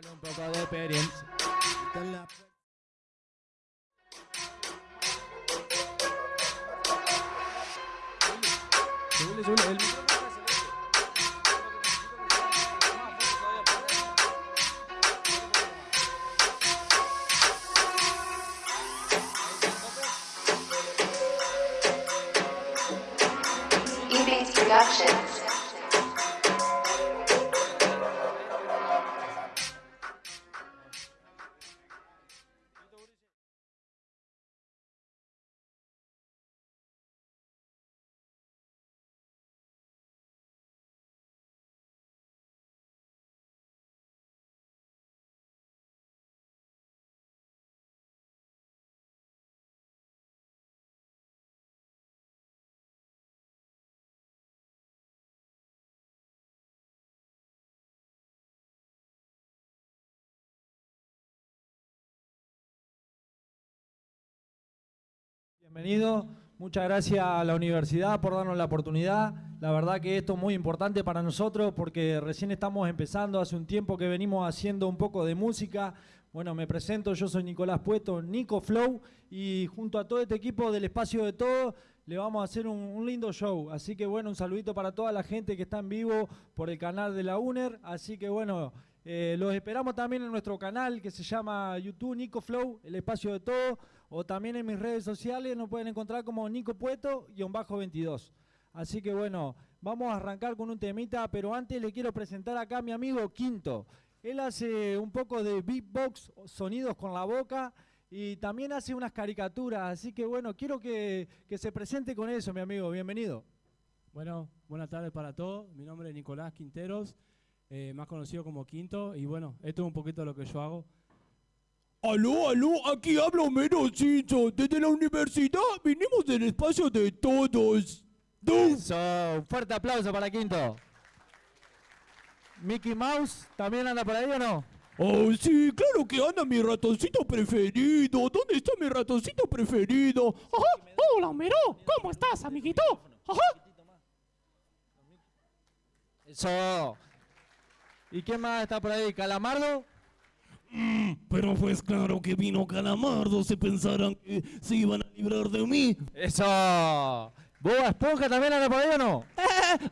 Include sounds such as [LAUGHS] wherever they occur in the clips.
Con un poco de experiencia. Con la- Subile, subile, el Bienvenido, muchas gracias a la universidad por darnos la oportunidad. La verdad que esto es muy importante para nosotros porque recién estamos empezando, hace un tiempo que venimos haciendo un poco de música. Bueno, me presento, yo soy Nicolás Puesto, Nico Flow, y junto a todo este equipo del Espacio de Todo le vamos a hacer un, un lindo show. Así que bueno, un saludito para toda la gente que está en vivo por el canal de la UNER. Así que bueno, eh, los esperamos también en nuestro canal que se llama YouTube Nico Flow, el Espacio de Todo o también en mis redes sociales nos pueden encontrar como Nico Pueto-22. Así que bueno, vamos a arrancar con un temita, pero antes le quiero presentar acá a mi amigo Quinto. Él hace un poco de beatbox, sonidos con la boca y también hace unas caricaturas. Así que bueno, quiero que, que se presente con eso, mi amigo. Bienvenido. Bueno, buenas tardes para todos. Mi nombre es Nicolás Quinteros, eh, más conocido como Quinto. Y bueno, esto es un poquito lo que yo hago. Aló, aló, aquí habla Homero Simpson. Desde la universidad vinimos del espacio de todos. Du. Eso, un fuerte aplauso para Quinto. Mickey Mouse, ¿también anda por ahí o no? Oh, sí, claro que anda mi ratoncito preferido. ¿Dónde está mi ratoncito preferido? Ajá, hola Homero, ¿cómo estás, amiguito? Ajá. Eso. ¿Y quién más está por ahí? ¿Calamardo? Pero pues claro que vino Calamardo, se pensaran que se iban a librar de mí. Eso. ¿Boba Esponja también anda por ahí o no?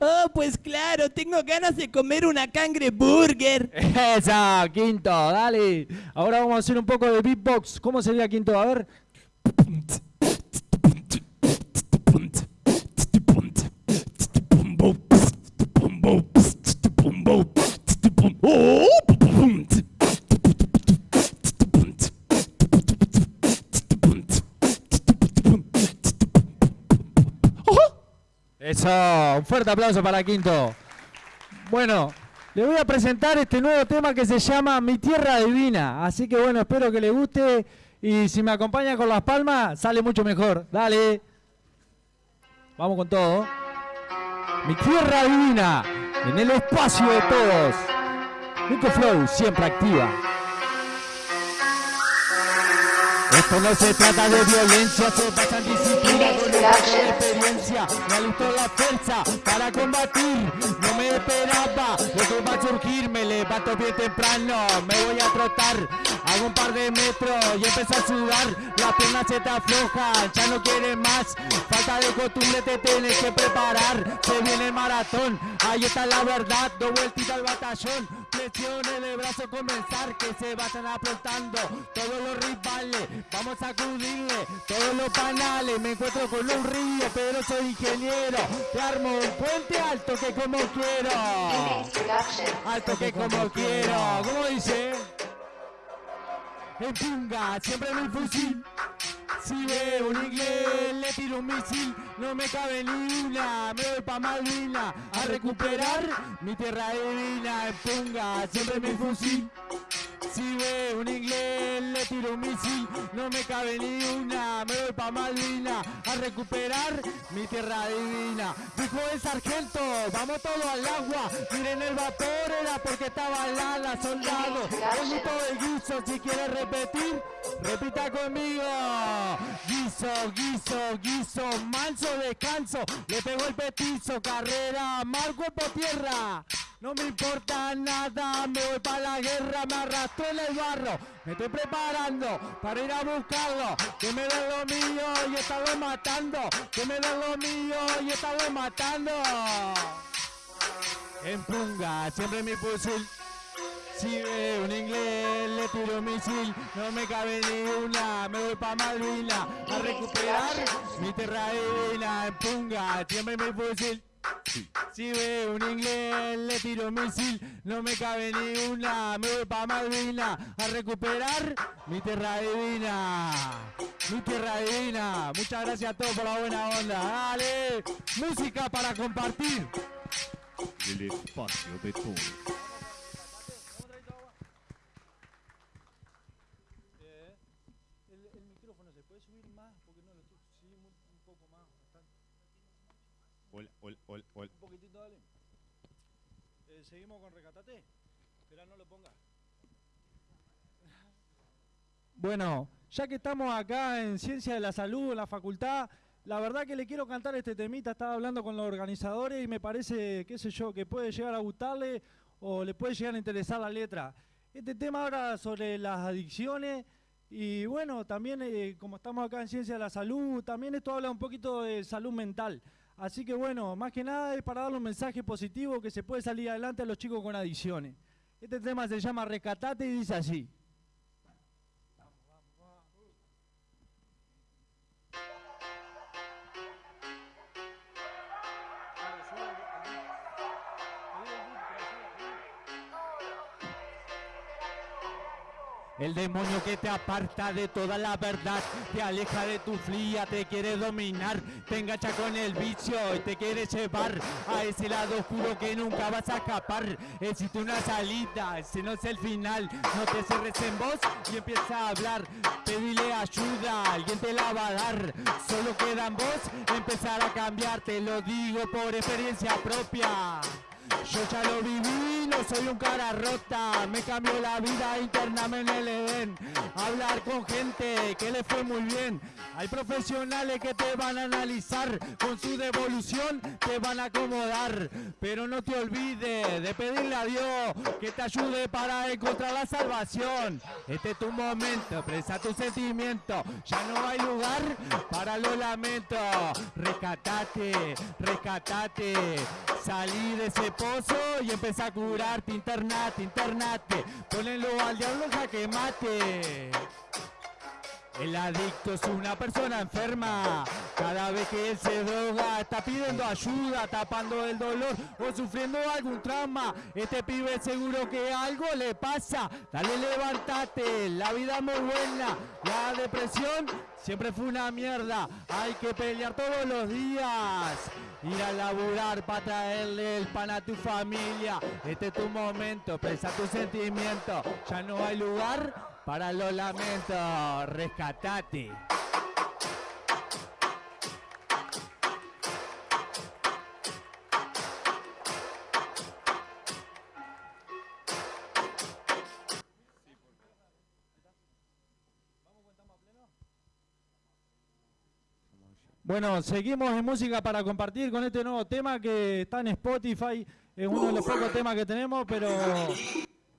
oh, [LAUGHS] pues claro, tengo ganas de comer una cangre burger. [LAUGHS] Eso, Quinto, dale. Ahora vamos a hacer un poco de beatbox. ¿Cómo sería Quinto? A ver. [LAUGHS] Eso, un fuerte aplauso para Quinto. Bueno, le voy a presentar este nuevo tema que se llama Mi Tierra Divina. Así que bueno, espero que le guste y si me acompaña con las palmas, sale mucho mejor. Dale. Vamos con todo. Mi Tierra Divina, en el espacio de todos. Nico Flow, siempre activa. Esto no se trata de violencia, se basa en disciplina, con de experiencia. Me alistó la fuerza para combatir, no me esperaba lo que va a surgir. Me levanto bien temprano, me voy a trotar, hago un par de metros y empiezo a sudar. Las piernas se te aflojan, ya no quieres más. Falta de costumbre, te tienes que preparar. Se viene maratón, ahí está la verdad. Dos vueltitas al batallón, flexiones de brazo comenzar que se vayan aplastando todos los rivales. Vamos a acudirle todos los panales. Me encuentro con un río, pero soy ingeniero. Te armo un puente alto que como quiero. Alto que como quiero. ¿Cómo dice? En punga, siempre mi fusil. Si veo un inglés, le tiro un misil. No me cabe ni una, me voy pa' Malvina a recuperar mi tierra divina. En punga, siempre mi fusil. Si veo un inglés, le tiro un misil. No me cabe ni una, me voy pa' Malvina a recuperar mi tierra divina. Dijo el sargento, vamos todo al agua. Miren el vapor, era porque estaba la soldado. Un gusto de guiso, si quiere repetir, repita conmigo. Guiso, guiso, guiso, manso descanso. Le pegó el petizo, carrera, mal cuerpo tierra. No me importa nada, me voy para la guerra, me arrastro en el barro. Me estoy preparando para ir a buscarlo. Que me den lo mío y estarlo matando. Que me den lo mío y estarlo matando. En punga, siempre mi fusil. Si veo un inglés, le tiro misil, no me cabe ni una, me voy pa' Malvina a recuperar mi terra en punga, siempre mi fusil. Si veo un inglés, le tiro un misil, no me cabe ni una, me voy pa' Malvina a recuperar mi tierra divina, mi tierra divina. Muchas gracias a todos por la buena onda. Dale, música para compartir. El espacio de todos. El, micrófono se puede subir más porque no lo estoy un, poco más. Hola, hola, hola, hola. Un poquitito, dale. Eh, seguimos con Recatate. Espera, no lo ponga. Bueno, ya que estamos acá en Ciencia de la Salud, en la facultad, la verdad que le quiero cantar este temita. Estaba hablando con los organizadores y me parece, qué sé yo, que puede llegar a gustarle o le puede llegar a interesar la letra. Este tema ahora sobre las adicciones y bueno, también eh, como estamos acá en Ciencia de la Salud, también esto habla un poquito de salud mental. Así que bueno, más que nada es para darle un mensaje positivo que se puede salir adelante a los chicos con adicciones. Este tema se llama Recatate y dice así. El demonio que te aparta de toda la verdad, te aleja de tu fría, te quiere dominar, te engancha con el vicio y te quiere llevar a ese lado oscuro que nunca vas a escapar. Existe una salida, ese no es el final, no te cierres en voz y empieza a hablar. Pedile ayuda, alguien te la va a dar. Solo queda en vos empezar a cambiar, te lo digo por experiencia propia. Yo ya lo viví, no soy un cara rota. Me cambió la vida intername en el Edén. Hablar con gente que le fue muy bien. Hay profesionales que te van a analizar. Con su devolución te van a acomodar. Pero no te olvides de pedirle a Dios que te ayude para encontrar la salvación. Este es tu momento, presa tu sentimiento. Ya no hay lugar para los lamentos. Rescatate, rescatate. Salí de ese pozo y empecé a curarte, internate, internate. Ponelo al diablo que mate. El adicto es una persona enferma. Cada vez que él se droga, está pidiendo ayuda, tapando el dolor o sufriendo algún trauma. Este pibe seguro que algo le pasa. Dale, levántate, la vida muy buena. La depresión siempre fue una mierda. Hay que pelear todos los días. Ir a laburar para traerle el pan a tu familia. Este es tu momento, expresa tu sentimiento. Ya no hay lugar para los lamentos, rescatate. Bueno, seguimos en música para compartir con este nuevo tema que está en Spotify. Es uno de los pocos temas que tenemos, pero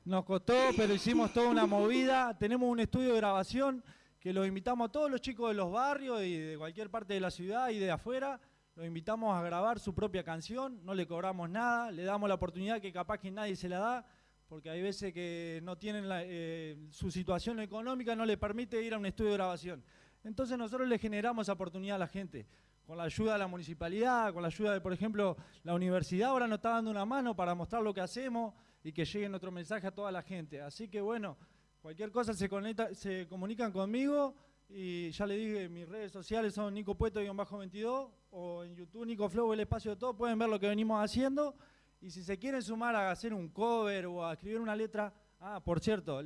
nos costó, pero hicimos toda una movida. Tenemos un estudio de grabación que los invitamos a todos los chicos de los barrios y de cualquier parte de la ciudad y de afuera. Los invitamos a grabar su propia canción, no le cobramos nada, le damos la oportunidad que capaz que nadie se la da, porque hay veces que no tienen eh, su situación económica, no le permite ir a un estudio de grabación. Entonces nosotros le generamos oportunidad a la gente, con la ayuda de la municipalidad, con la ayuda de, por ejemplo, la universidad, ahora nos está dando una mano para mostrar lo que hacemos y que llegue otro mensaje a toda la gente. Así que bueno, cualquier cosa se, conecta, se comunican conmigo y ya le dije, mis redes sociales son Nico Pueto-22 o en YouTube Nico Flow, el espacio de todo, pueden ver lo que venimos haciendo. Y si se quieren sumar a hacer un cover o a escribir una letra, ah, por cierto,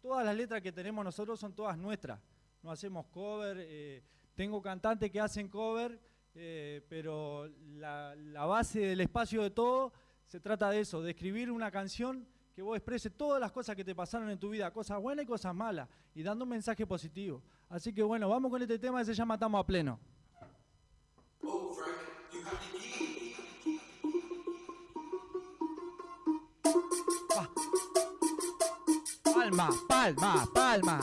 todas las letras que tenemos nosotros son todas nuestras, no hacemos cover. Eh, tengo cantantes que hacen cover, eh, pero la, base del espacio de todo se trata de eso, de escribir una canción que vos expreses todas las cosas que te pasaron en tu vida, cosas buenas y cosas malas, y dando un mensaje positivo. Así que bueno, vamos con este tema que se llama a Pleno. Ah. Palma, palma, palma.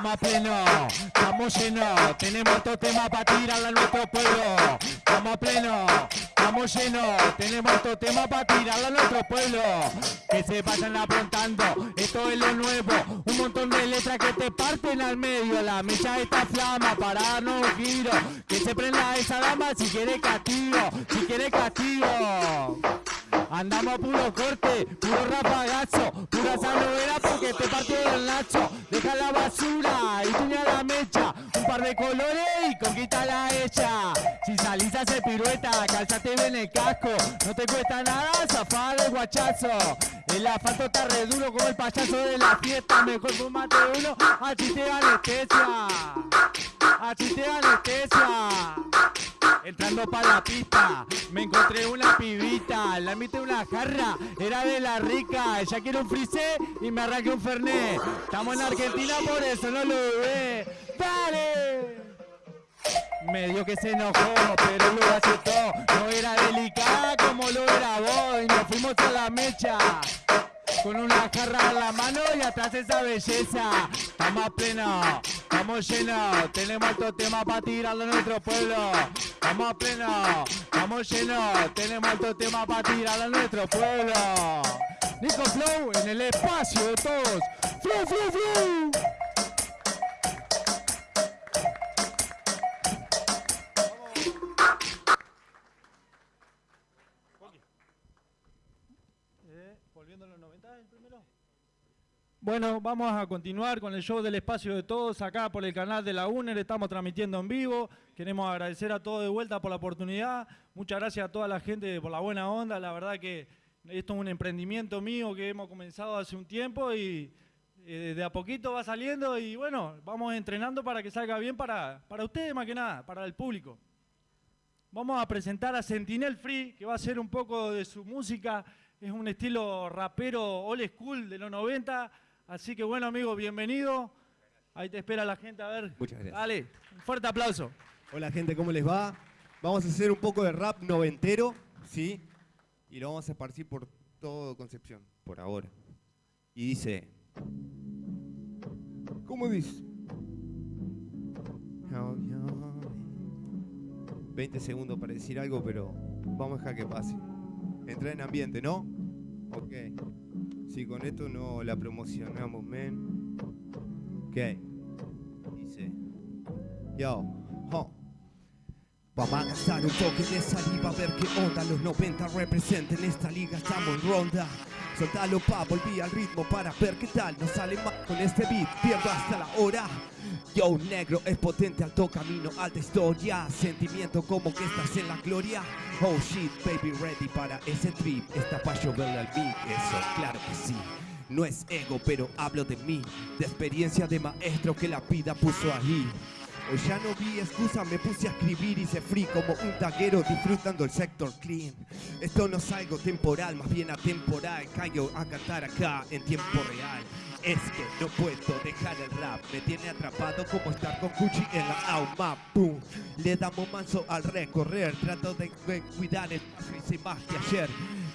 Estamos a pleno, estamos llenos, tenemos otro tema para tirarle a nuestro pueblo. Estamos a pleno, estamos llenos, tenemos otro tema para tirarle a nuestro pueblo. Que se vayan apuntando, esto es lo nuevo, un montón de letras que te parten al medio. La mecha esta flama para darnos giro, que se prenda esa dama si quiere castigo, si quiere castigo. Andamos a puro corte, puro rapagazo, pura sanovera porque te partió el nacho. Deja la basura y tuña la mecha, un par de colores y conquista la hecha. Si salís a hacer pirueta, calzate bien el casco, no te cuesta nada zafar el guachazo. El asfalto está re duro como el payaso de la fiesta, mejor fumate uno, así te anestesia. Así te anestesia. Entrando para la pista, me encontré una pibita, la invité una jarra, era de la rica, ella quiere un frisé y me arranqué un fernet. Estamos en Argentina, por eso no lo ve. ¡Dale! Medio que se enojó, pero lo aceptó. No era delicada como lo era vos y nos fuimos a la mecha. Con una jarra en la mano y atrás esa belleza. Estamos pleno, estamos llenos, tenemos otro tema para tirarlo a nuestro pueblo. Estamos a pleno, estamos llenos, tenemos otro tema para tirarlo a nuestro pueblo. Nico Flow en el espacio de todos. Flow, flow, flow. volviendo a los 90 el primero. Bueno, vamos a continuar con el show del espacio de todos acá por el canal de la UNER. Estamos transmitiendo en vivo. Queremos agradecer a todos de vuelta por la oportunidad. Muchas gracias a toda la gente por la buena onda. La verdad que esto es un emprendimiento mío que hemos comenzado hace un tiempo y eh, de a poquito va saliendo y bueno, vamos entrenando para que salga bien para, para ustedes más que nada, para el público. Vamos a presentar a Sentinel Free, que va a ser un poco de su música. Es un estilo rapero old school de los 90. Así que bueno, amigo, bienvenido. Ahí te espera la gente a ver. Muchas gracias. Dale, un fuerte aplauso. Hola gente, ¿cómo les va? Vamos a hacer un poco de rap noventero, ¿sí? Y lo vamos a esparcir por todo Concepción, por ahora. Y dice... ¿Cómo dice? Oh, yeah. 20 segundos para decir algo, pero vamos a dejar que pase. Entrar en ambiente, ¿no? Ok. Si con esto no la promocionamos, men. Ok. Dice... Yo, ho. Vamos a gastar un toque de saliva a ver qué onda Los 90 representen esta liga, estamos en ronda Soltalo pa, volví al ritmo para ver qué tal Nos sale más con este beat, pierdo hasta la hora Yo negro es potente, alto camino, alta historia Sentimiento como que estás en la gloria Oh shit, baby, ready para ese trip Está pa' lloverle al beat, eso, claro que sí no es ego, pero hablo de mí, de experiencia de maestro que la vida puso ahí. Hoy ya no vi excusa, me puse a escribir y se free como un taguero disfrutando el sector clean. Esto no es algo temporal, más bien atemporal. Caigo a cantar acá en tiempo real. Es que no puedo dejar el rap, me tiene atrapado como estar con Gucci en la AUMA. Boom. Le damos manso al recorrer, trato de, cuidar el hice más que ayer.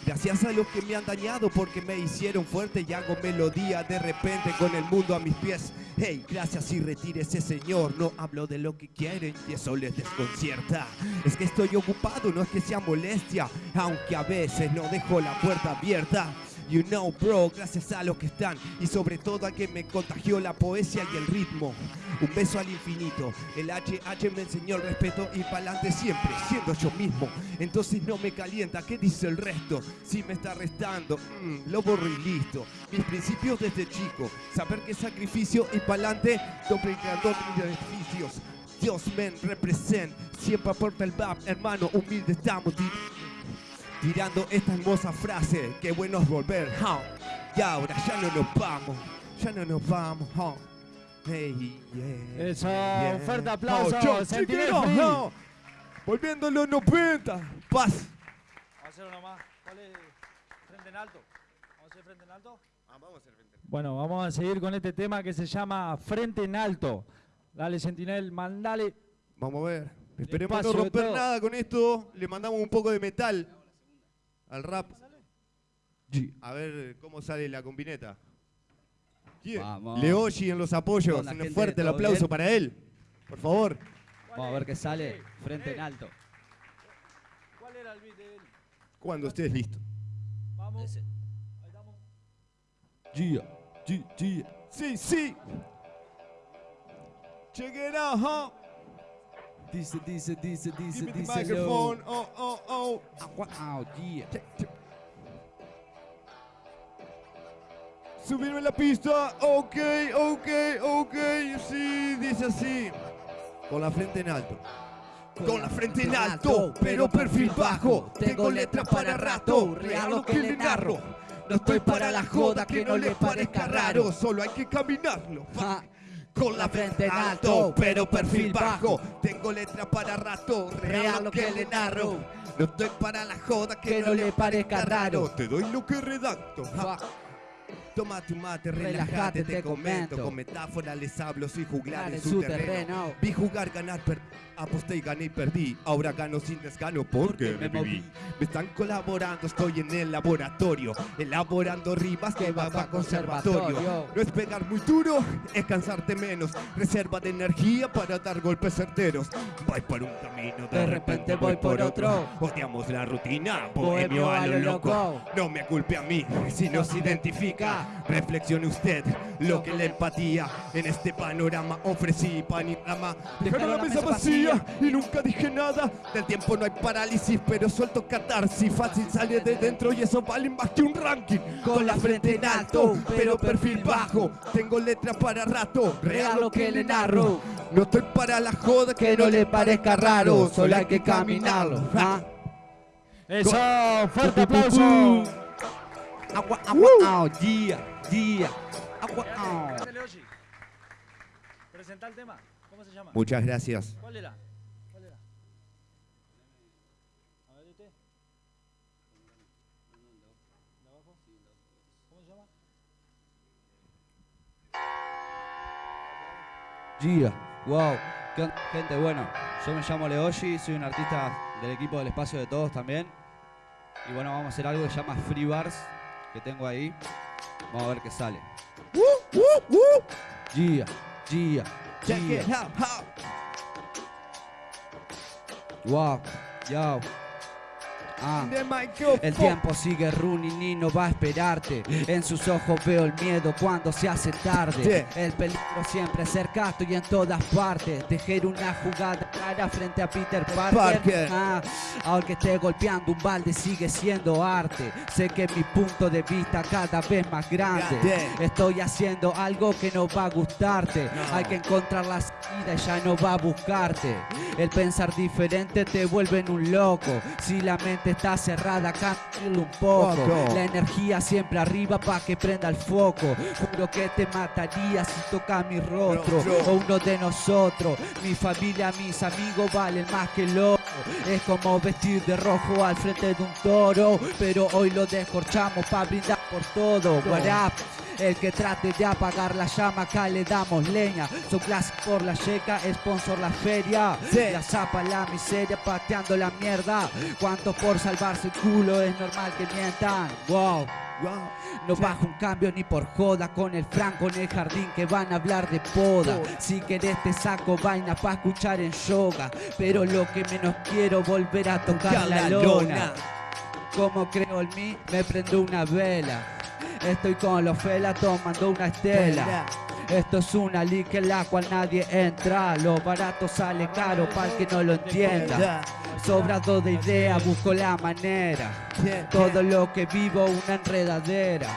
Gracias a los que me han dañado porque me hicieron fuerte y hago melodía de repente con el mundo a mis pies. Hey, gracias y retírese señor, no hablo de lo que quieren y eso les desconcierta. Es que estoy ocupado, no es que sea molestia, aunque a veces no dejo la puerta abierta. You know, bro, gracias a los que están y sobre todo a que me contagió la poesía y el ritmo. Un beso al infinito. El HH me enseñó el respeto y pa'lante siempre, siendo yo mismo. Entonces no me calienta, ¿qué dice el resto? Si me está restando, mm, lo borro y listo. Mis principios desde chico, saber que sacrificio y pa'lante duplicando mis beneficios. Dios men represent, siempre aporta el bap, hermano, humilde estamos. Tirando esta hermosa frase, qué bueno es volver, huh. y ahora ya no nos vamos, ya no nos vamos, huh. Hey, yeah, Eso, yeah. fuerte aplauso, Oh, yo, Sentinel chiquero, Free. no. Volviendo a los 90, paz. Vamos a hacer uno más. ¿Cuál es? Frente en alto. ¿Vamos a hacer frente en alto? Ah, vamos a hacer frente. Bueno, vamos a seguir con este tema que se llama Frente en Alto. Dale, Sentinel, mandale. Vamos a ver. Esperemos no romper nada con esto. Le mandamos un poco de metal al rap. A ver cómo sale la combineta. Yeah. Leoshi en los apoyos. Con la Un gente fuerte el Todo aplauso Bien. para él. Por favor. Vamos a ver qué sale. Frente en alto. ¿Cuál era el beat de él? Cuando estés listo. Vamos. Ahí estamos. Gia, Gia, Gia. Sí, sí. Check it out, huh? Dice, dice, dice, dice, Give me the dice. microphone. Oh, oh, oh. Wow, yeah. Subirme la pista. Ok, ok, ok. Sí, dice así. Con la frente en alto. Con la frente en alto, pero perfil bajo. Tengo letras para rato, real lo que le narro. No estoy para la joda que no le parezca raro, solo hay que caminarlo. Ja. Con la frente en alto, pero perfil bajo. Tengo letras para rato, real lo que le narro. No estoy para la joda que, no le parezca raro. Te doy lo que redacto. ja. Toma tu mate, relájate, te comento. Con metáforas les hablo, soy juglar en su terreno. Vi jugar, ganar, per- aposté y gané y perdí. Ahora gano sin desgano porque me moví. Me están colaborando, estoy en el laboratorio. Elaborando rimas que va para conservatorio. No es pegar muy duro, es cansarte menos. Reserva de energía para dar golpes certeros. Voy por un camino, de, repente voy por otro. Odiamos la rutina, bohemio a lo loco. No me culpe a mí si no se identifica. Reflexione usted lo que la empatía en este panorama ofrecí panorama. Dejaron la mesa vacía y nunca dije nada. Del tiempo no hay parálisis, pero suelto catarsis. Fácil sale de dentro y eso vale más que un ranking. Con la frente en alto, pero perfil bajo. Tengo letra para rato, real lo que le narro. No estoy para la joda que no le parezca raro. Solo hay que caminarlo. Ah. Eso, fuerte aplauso. Agua, agua, au, Gia, Gia. Agua, Leoshi. Presenta el tema. ¿Cómo se llama? Muchas gracias. ¿Cuál era? ¿Cuál era? A ver, este. ¿De abajo? ¿Cómo se llama? Gia, wow. ¿Qué onda, gente? Bueno, yo me llamo Leoshi, soy un artista del equipo del Espacio de Todos también. Y bueno, vamos a hacer algo que se llama Free Bars, que tengo ahí. Vamos a ver qué sale. Gia, Gia, Check it out, how. Wow, yo. Ah. El tiempo sigue running y no va a esperarte. En sus ojos veo el miedo cuando se hace tarde. El peligro siempre cerca, estoy en todas partes. Tejer una jugada frente a Peter Parker. Parker. Ah, aunque esté golpeando un balde, sigue siendo arte. Sé que mi punto de vista cada vez más grande. Grande. Estoy haciendo algo que no va a gustarte. No. Hay que encontrar la salida y ya no va a buscarte. El pensar diferente te vuelve en un loco. Si la mente está cerrada, cámbialo un poco. La energía siempre arriba para que prenda el foco. Juro que te mataría si toca mi rostro. Rostro. O uno de nosotros. Mi familia, mis amigos valen más que el oro. Es como vestir de rojo al frente de un toro. Pero hoy lo descorchamos para brindar por todo. El que trate de apagar la llama, acá le damos leña. Son clase por la checa, sponsor la feria. Sí. La zapa, la miseria, pateando la mierda. Cuánto por salvarse el culo, es normal que mientan. Wow. No bajo un cambio ni por joda con el franco en el jardín que van a hablar de poda. Si querés te saco vaina pa' escuchar en yoga. Pero lo que menos quiero volver a tocar la lona. Como creo en mí, me prendo una vela. Estoy con los felas tomando una estela. Esto es una liga en la cual nadie entra. Lo barato sale caro para el que no lo entienda. Sobrado de ideas, busco la manera. Todo lo que vivo, una enredadera.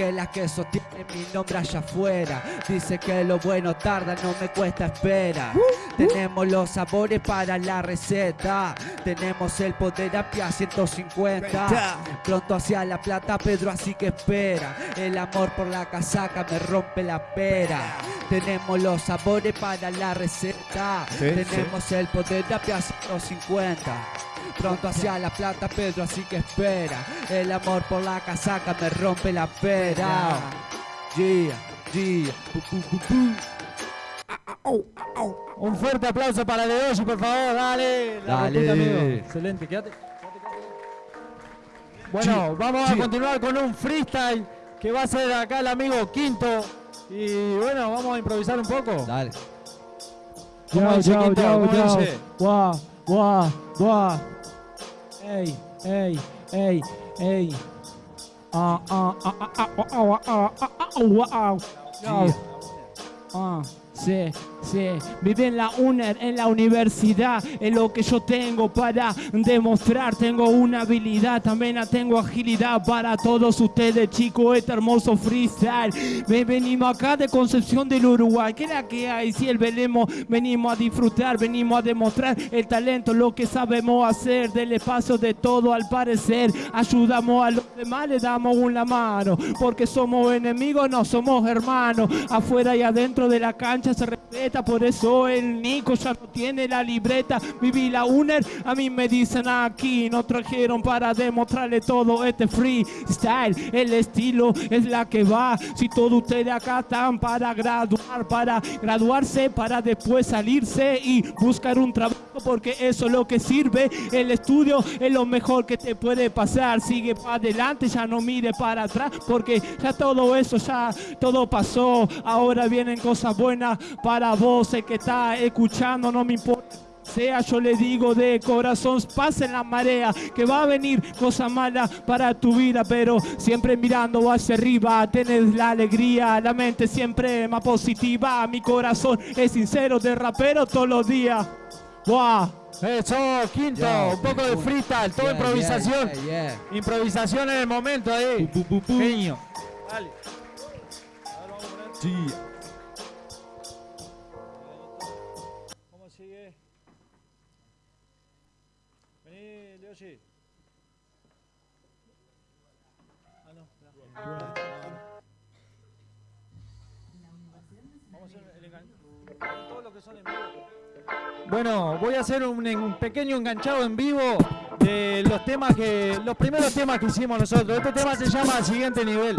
Que la que sostiene mi nombre allá afuera. Dice que lo bueno tarda, no me cuesta espera. Tenemos los sabores para la receta. Tenemos el poder a pie a 150. Pronto hacia la plata, Pedro, así que espera. El amor por la casaca me rompe la pera. Tenemos los sabores para la receta. Sí, Tenemos el poder de a pie a 150. Pronto hacia la plata, Pedro, así que espera. El amor por la casaca me rompe la pera. Yeah, yeah. Ah, ah, Un fuerte aplauso para Leoshi, por favor, dale. La Dale. amigo. Excelente, quédate. Bueno, vamos a continuar con un freestyle que va a ser acá el amigo Quinto. Y bueno, vamos a improvisar un poco. Dale. ¿Cómo Yo, dice yo, Quinto? yo, ¿Cómo yo. dice? Guau, guau, guau. Ey, ey, ey, ey. Ah, ah, ah, ah, ah, ah, ah, ah, ah, ah, wow. Yo. Ah, sí, sí. Vive en la UNER, en la universidad. Es lo que yo tengo para demostrar. Tengo una habilidad, también tengo agilidad para todos ustedes, chicos. Este hermoso freestyle. Ven, venimos acá de Concepción del Uruguay. ¿Qué es la que hay? Si el velemos, venimos a disfrutar, venimos a demostrar el talento, lo que sabemos hacer. Del espacio de todo al parecer. Ayudamos a los demás, le damos una mano. Porque somos enemigos, no somos hermanos. Afuera y adentro de la cancha se respeta. Por eso el Nico ya no tiene la libreta. Viví la UNER, a mí me dicen aquí. Nos trajeron para demostrarle todo este freestyle. El estilo es la que va. Si todos ustedes acá están para graduar, para graduarse, para después salirse y buscar un trabajo. Porque eso es lo que sirve. El estudio es lo mejor que te puede pasar. Sigue para adelante, ya no mire para atrás. Porque ya todo eso, ya todo pasó. Ahora vienen cosas buenas para vos. El que está escuchando, no me importa sea, yo le digo de corazón, pase la marea, que va a venir cosa mala para tu vida, pero siempre mirando hacia arriba, tenés la alegría, la mente siempre más positiva, mi corazón es sincero de rapero todos los días. ¡Wow! Eso, Quinto, un poco de freestyle, toda Yeah, improvisación. yeah, yeah, yeah. Improvisación en el momento ahí. Genio. Sí. Bueno, voy a hacer un, un pequeño enganchado en vivo de los temas que. los primeros temas que hicimos nosotros. Este tema se llama Siguiente Nivel.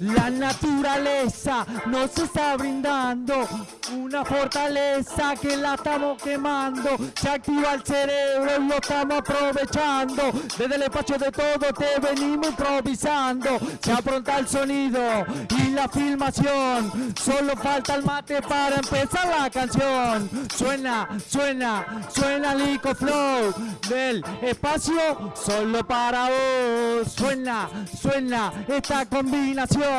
La naturaleza nos está brindando una fortaleza que la estamos quemando. Se activa el cerebro y lo estamos aprovechando. Desde el espacio de todo te venimos improvisando. Se apronta el sonido y la filmación. Solo falta el mate para empezar la canción. Suena, suena, suena Lico Flow del espacio solo para vos. Suena, suena esta combinación.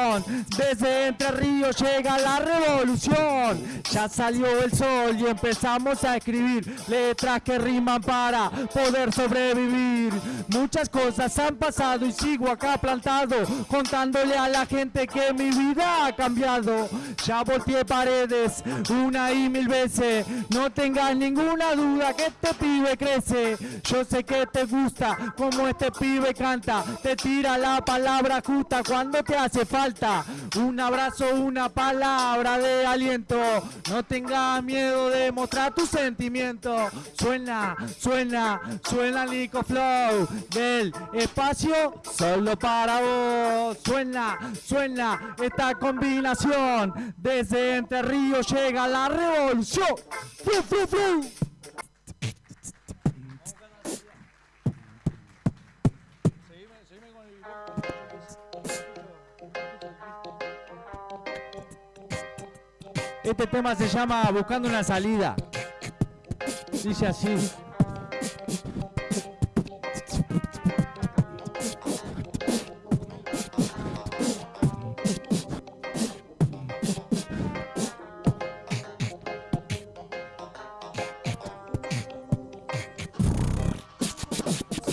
Desde Entre Ríos llega la revolución. Ya salió el sol y empezamos a escribir letras que riman para poder sobrevivir. Muchas cosas han pasado y sigo acá plantado, contándole a la gente que mi vida ha cambiado. Ya volteé paredes una y mil veces. No tengas ninguna duda que este pibe crece. Yo sé que te gusta como este pibe canta. Te tira la palabra justa cuando te hace falta. Un abrazo, una palabra de aliento. No tengas miedo de mostrar tus sentimientos. Suena, suena, suena Nico Flow del espacio solo para vos. Suena, suena esta combinación. Desde Entre Ríos llega la revolución. Este tema se llama Buscando una salida. Dice así.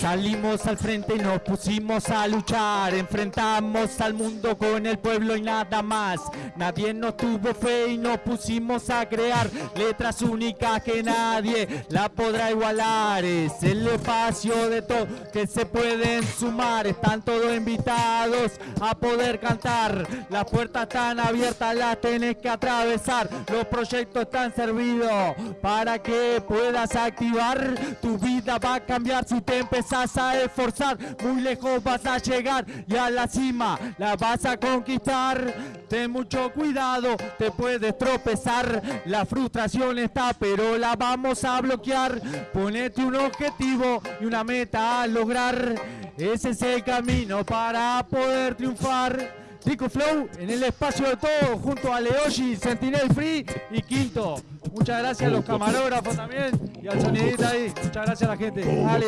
Salimos al frente y nos pusimos a luchar. Enfrentamos al mundo con el pueblo y nada más. Nadie nos tuvo fe y nos pusimos a crear letras únicas que nadie la podrá igualar. Es el espacio de todo que se pueden sumar. Están todos invitados a poder cantar. Las puertas están abiertas, las tenés que atravesar. Los proyectos están servidos para que puedas activar. Tu vida va a cambiar si te empezás a esforzar. Muy lejos vas a llegar y a la cima la vas a conquistar. Ten mucho cuidado, te puedes tropezar. La frustración está, pero la vamos a bloquear. Ponete un objetivo y una meta a lograr. Ese es el camino para poder triunfar. Rico Flow en el espacio de todos junto a Leoshi, Sentinel Free y Quinto. Muchas gracias a los camarógrafos también y al sonidista ahí. Muchas gracias a la gente. Dale.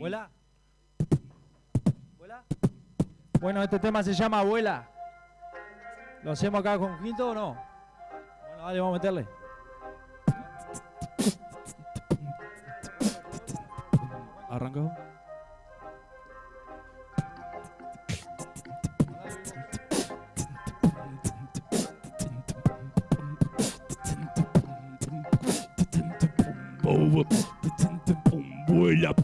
¿Vuela? ¿Vuela? Bueno, este tema se llama Abuela. ¿Lo hacemos acá con Quinto o no? Bueno, dale, vamos a meterle. Arrancó. Vuela.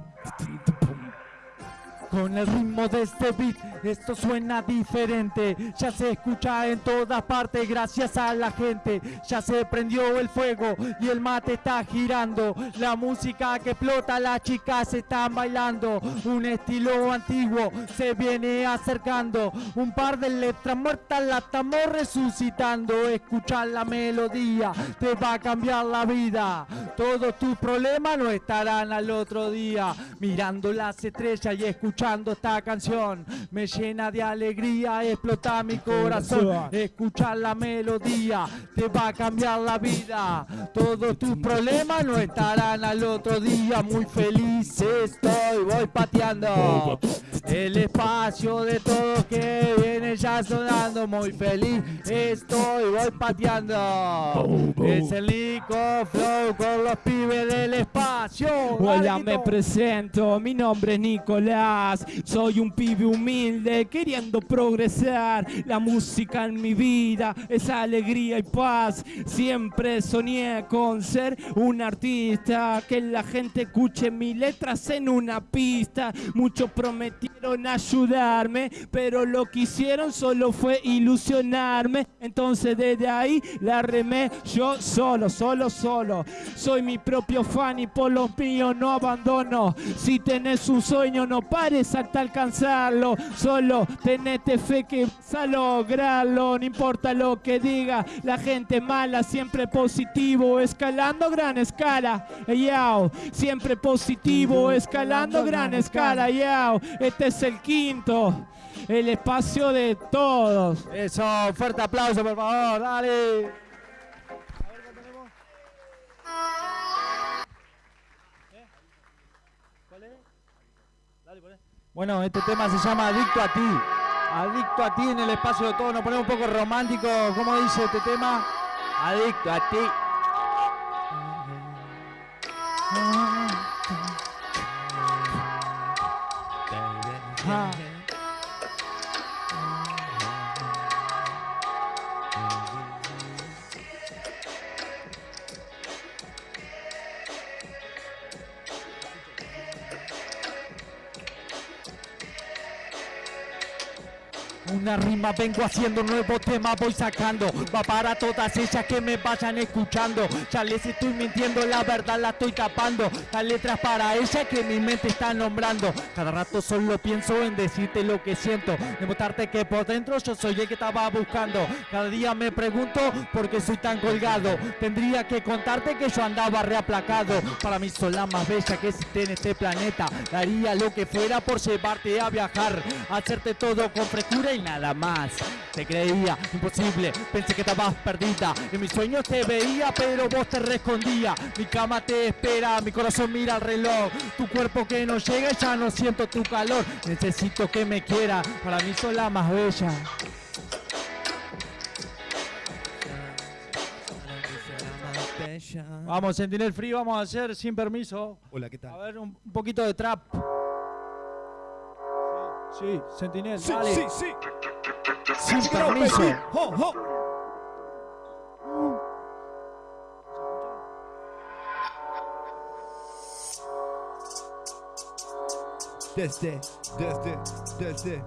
Con el ritmo de este beat, esto suena diferente. Ya se escucha en todas partes gracias a la gente. Ya se prendió el fuego y el mate está girando. La música que explota, las chicas están bailando. Un estilo antiguo se viene acercando. Un par de letras muertas la estamos resucitando. Escuchar la melodía te va a cambiar la vida. Todos tus problemas no estarán al otro día. Mirando las estrellas y escuchando esta canción me llena de alegría, explota mi corazón. Escuchar la melodía te va a cambiar la vida. Todos tus problemas no estarán al otro día. Muy feliz estoy, voy pateando el espacio de todo que viene ya sonando. Muy feliz estoy, voy pateando. Es el Nico Flow con los pibes del espacio. Hola, me presento, mi nombre es Nicolás, soy un pibe humilde queriendo progresar. La música en mi vida es alegría y paz. Siempre soñé con ser un artista, que la gente escuche mis letras en una pista. Muchos prometieron ayudarme, pero lo que hicieron solo fue ilusionarme. Entonces desde ahí la remé yo solo, solo, solo. Soy mi propio fan y por los míos no abandono. Si tenés un sueño, no pares hasta alcanzarlo. Solo tenete fe que vas a lograrlo. No importa lo que diga la gente mala, siempre positivo, escalando gran escala. Yao, siempre positivo, escalando gran escala. Yao, este es el quinto. El espacio de todos. Eso, fuerte aplauso por favor, dale. Bueno, este tema se llama Adicto a ti. Adicto a ti en el espacio de todo. Nos ponemos un poco romántico. ¿Cómo dice este tema? Adicto a ti. Ah. Una rima vengo haciendo, nuevo tema voy sacando. Va para todas ellas que me vayan escuchando. Ya les estoy mintiendo, la verdad la estoy tapando. La letra es para ella que mi mente está nombrando. Cada rato solo pienso en decirte lo que siento. Demostrarte que por dentro yo soy el que estaba buscando. Cada día me pregunto por qué soy tan colgado. Tendría que contarte que yo andaba reaplacado. Para mí son la más bella que existe en este planeta. Daría lo que fuera por llevarte a viajar. Hacerte todo con frescura y nada más. Te creía imposible, pensé que estabas perdida. En mis sueños te veía, pero vos te rescondía. Mi cama te espera, mi corazón mira el reloj. Tu cuerpo que no llega, ya no siento tu calor. Necesito que me quiera, para mí sos la más bella. Vamos, Sentinel Free, vamos a hacer sin permiso. Hola, ¿qué A tal? ver, un, un poquito de trap. Sí, Sentinel, Sí, dale. sí, sí. Sin permiso. Ho, ho. Desde, desde, desde.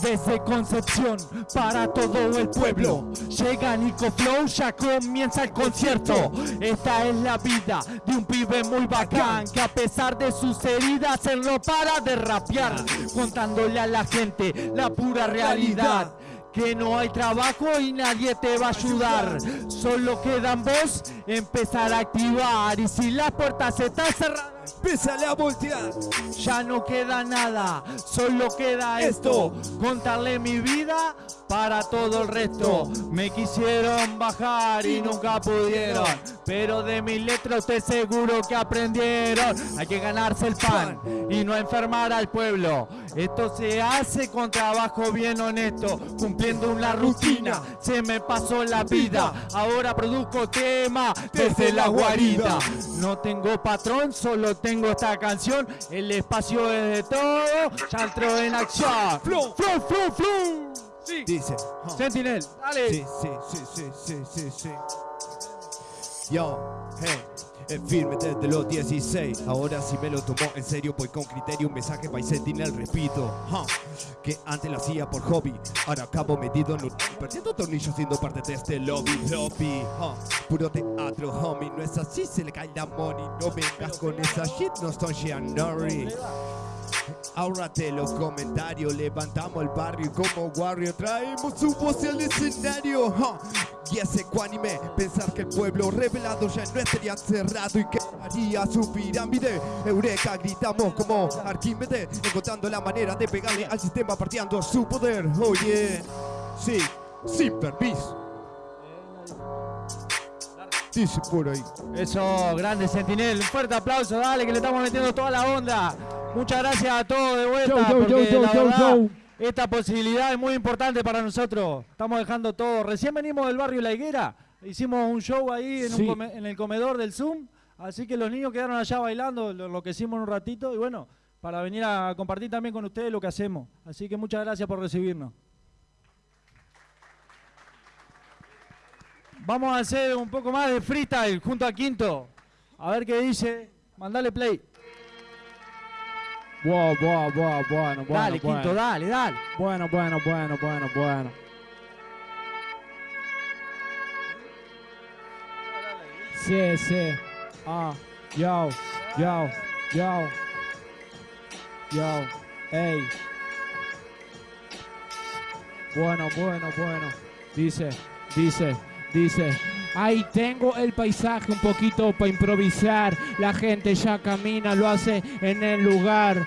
Desde Concepción para todo el pueblo Llega Nico Flow, ya comienza el concierto Esta es la vida de un pibe muy bacán Que a pesar de sus heridas él no para de rapear Contándole a la gente la pura realidad que no hay trabajo y nadie te va a ayudar. Solo queda en vos empezar a activar. Y si las puertas están cerradas, Pésale a voltear. ya no queda nada, solo queda esto, contarle mi vida para todo el resto. Me quisieron bajar y nunca pudieron, pero de mi letra usted seguro que aprendieron. Hay que ganarse el pan y no enfermar al pueblo. Esto se hace con trabajo bien honesto, cumpliendo una rutina. Se me pasó la vida, ahora produzco tema desde la guarida. No tengo patrón, solo tengo esta canción. El espacio es de todo, ya entró en acción. Flow. flow, flow, flow. Sí. Dice. huh. Sentinel, dale. Sí, sí, sí, sí, sí, sí, sí. Yo, hey, es firme desde los 16. Ahora sí me lo tomó en serio, voy con criterio. Un mensaje para Sentinel, repito. huh, Que antes lo hacía por hobby. Ahora acabo metido en un. Perdiendo tornillos siendo parte de este lobby. Lobby, Puro teatro, homie. No es así, se le cae la money. No vengas con esa shit, no son Shianori. Ahórrate los comentarios, levantamos el barrio como Warrior traemos su voz al escenario. huh. Y ese ecuánime, pensar que el pueblo revelado ya no estaría cerrado y que haría su pirámide. Eureka, gritamos como Arquímedes, encontrando la manera de pegarle al sistema partiendo su poder. Oye, sí, sin permiso. Dice por ahí. Eso, grande Sentinel. Un fuerte aplauso, dale, que le estamos metiendo toda la onda. Muchas gracias a todos de vuelta. Porque la verdad. Esta posibilidad es muy importante para nosotros. Estamos dejando todo. Recién venimos del barrio La Higuera. Hicimos un show ahí en, un Sí. come- en el comedor del Zoom. Así que los niños quedaron allá bailando, lo, lo que hicimos en un ratito. Y bueno, para venir a compartir también con ustedes lo que hacemos. Así que muchas gracias por recibirnos. Vamos a hacer un poco más de freestyle junto a Quinto. A ver qué dice. Mandale play. Wow, wow, wow, bueno, bueno. dale, bueno. Quinto, dale, dale. Bueno, bueno, bueno, bueno, bueno. Sí, sí. Ah, yo, yo, yo. Yo, ey. Bueno, bueno, bueno. Dice, dice, dice. Ahí tengo el paisaje un poquito para improvisar. La gente ya camina, lo hace en el lugar.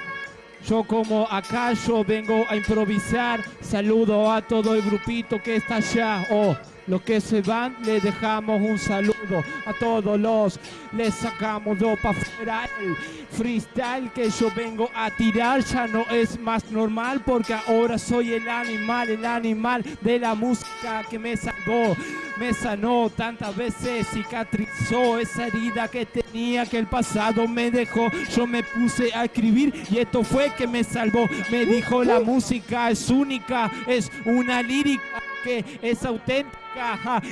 Yo como acá yo vengo a improvisar. Saludo a todo el grupito que está allá. Oh, los que se van les dejamos un saludo. A todos los les sacamos dos para afuera. El freestyle que yo vengo a tirar ya no es más normal porque ahora soy el animal, el animal de la música que me salvó. Me sanó tantas veces, cicatrizó esa herida que tenía que el pasado me dejó. Yo me puse a escribir y esto fue que me salvó. Me dijo la música es única, es una lírica que es auténtica.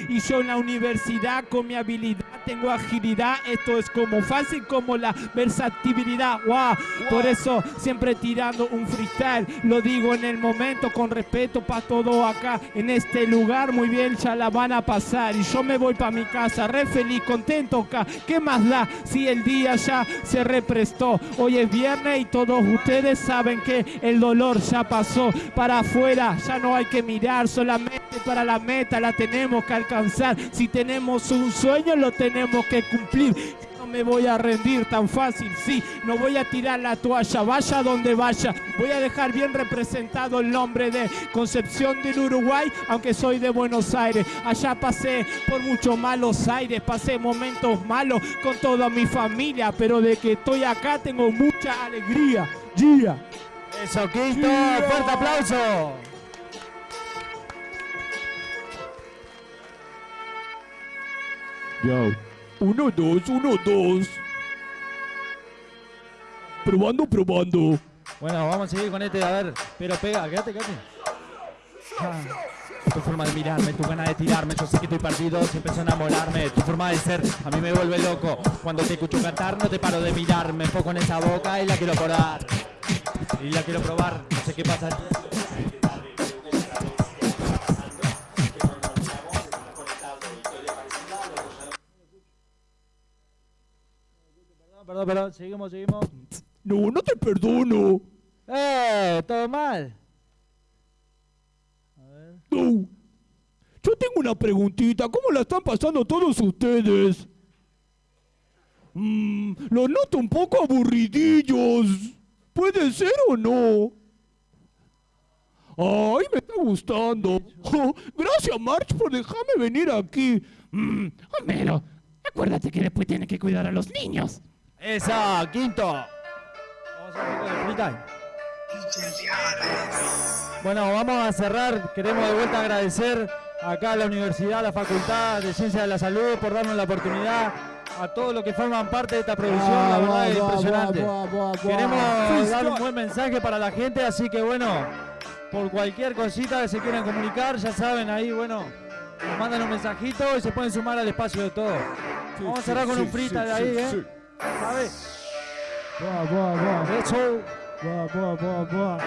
Y yo en la universidad con mi habilidad tengo agilidad. Esto es como fácil como la versatilidad. Wow. Por eso siempre tirando un freestyle. Lo digo en el momento con respeto para todo acá en este lugar. Muy bien, ya la van a pasar. Y yo me voy para mi casa, re feliz, contento acá. ¿Qué más da si el día ya se represtó? Hoy es viernes y todos ustedes saben que el dolor ya pasó para afuera. Ya no hay que mirar, solamente para la meta la tenemos que alcanzar. Si tenemos un sueño, lo tenemos que cumplir. No me voy a rendir tan fácil, sí, no voy a tirar la toalla, vaya donde vaya, voy a dejar bien representado el nombre de Concepción del Uruguay, aunque soy de Buenos Aires, allá pasé por muchos malos aires, pasé momentos malos con toda mi familia, pero de que estoy acá tengo mucha alegría, yeah. Eso, Quinto, fuerte aplauso. Ya. Uno, dos, uno, dos. Probando, probando. Bueno, vamos a seguir con este, a ver, pero pega, quédate, quédate. Ah, tu forma de mirarme, tu gana de tirarme, yo sé que estoy perdido, siempre a enamolarme, tu forma de ser a mí me vuelve loco. Cuando te escucho cantar no te paro de mirarme, enfoco en esa boca y la quiero probar. Y la quiero probar, no sé qué pasa. Perdón, perdón, perdón, seguimos, seguimos. No, no te perdono. ¡Eh! ¿Todo mal? No. Yo tengo una preguntita. ¿Cómo la están pasando todos ustedes? Mm, lo noto un poco aburridillos. ¿Puede ser o no? Ay, me está gustando. Oh, [LAUGHS] gracias, March, por dejarme venir aquí. Mm, Homero, acuérdate que después tienes que cuidar a los niños. Eso, Quinto. Vamos a hacer de. Bueno, vamos a cerrar. Queremos de vuelta agradecer acá a la universidad, a la Facultad de Ciencias de la Salud por darnos la oportunidad a todos los que forman parte de esta producción. La verdad es impresionante. Queremos dar un buen mensaje para la gente, así que bueno, por cualquier cosita que se quieran comunicar, ya saben, ahí, bueno, nos mandan un mensajito y se pueden sumar al espacio de todo. Vamos a cerrar con un freestyle ahí, ¿eh? ¿Sabes? Boa, boa, boa. Eso. Boa, boa, boa, boa.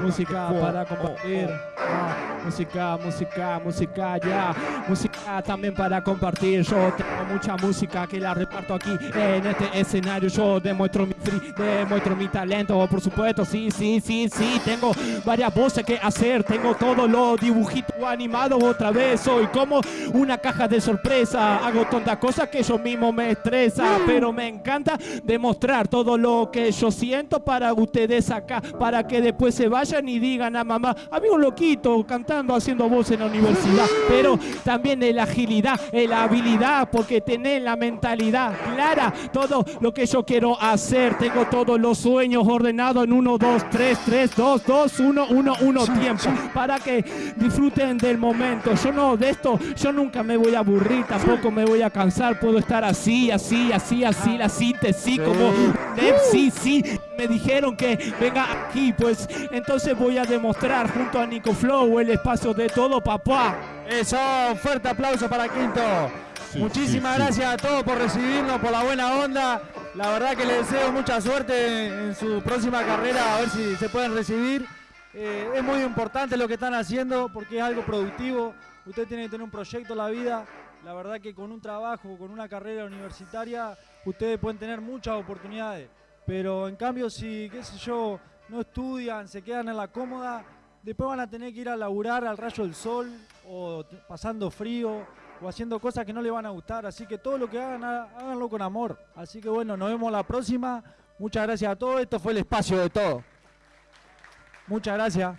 Música para compartir. Ah, música, música, música, ya. Música también para compartir. Yo tengo mucha música que la reparto aquí en este escenario. Yo demuestro mi free, demuestro mi talento, por supuesto. Sí, sí, sí, sí. Tengo varias voces que hacer. Tengo todos los dibujitos animados otra vez. Soy como una caja de sorpresa. Hago tontas cosas que yo mismo me estresa. Pero me encanta demostrar todo lo que yo siento para ustedes acá. Para que después se vayan y digan a mamá, había un loquito cantando, haciendo voz en la universidad. Pero también la agilidad, la habilidad, porque tenés la mentalidad clara. Todo lo que yo quiero hacer. Tengo todos los sueños ordenados en 1, 2, 3, 3, 2, 2, 1, 1, 1 tiempo. Para que disfruten del momento. Yo no, de esto, yo nunca me voy a aburrir, tampoco me voy a cansar. Puedo estar así, así, así, así, la síntesis como sí, sí. Me dijeron que venga aquí, pues entonces voy a demostrar junto a Nico Flow el espacio de todo, papá. Eso, fuerte aplauso para Quinto. Muchísimas gracias a todos por recibirnos, por la buena onda. La verdad que les deseo mucha suerte en su próxima carrera, a ver si se pueden recibir. Eh, es muy importante lo que están haciendo porque es algo productivo. Usted tiene que tener un proyecto en la vida. La verdad que con un trabajo, con una carrera universitaria, ustedes pueden tener muchas oportunidades. Pero en cambio, si, qué sé yo, no estudian, se quedan en la cómoda, después van a tener que ir a laburar al rayo del sol o pasando frío o haciendo cosas que no le van a gustar. Así que todo lo que hagan, há- háganlo con amor. Así que bueno, nos vemos la próxima. Muchas gracias a todos. Esto fue el espacio de todo. Muchas gracias.